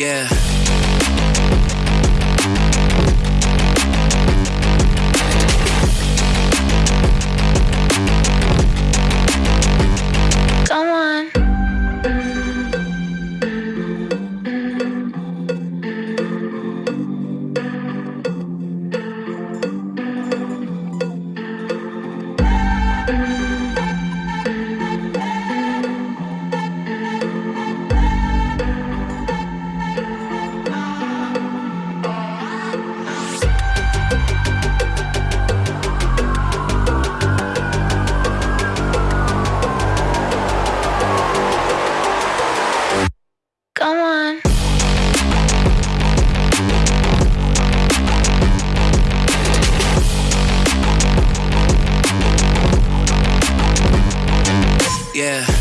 Yeah. yeah.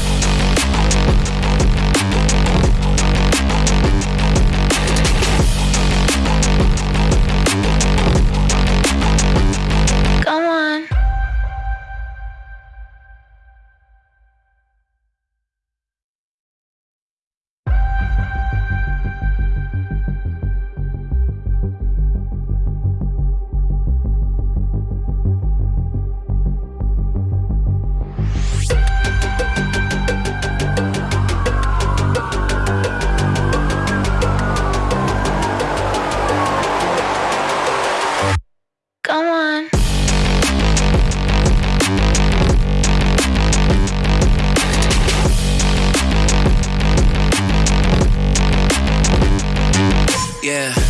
Yeah.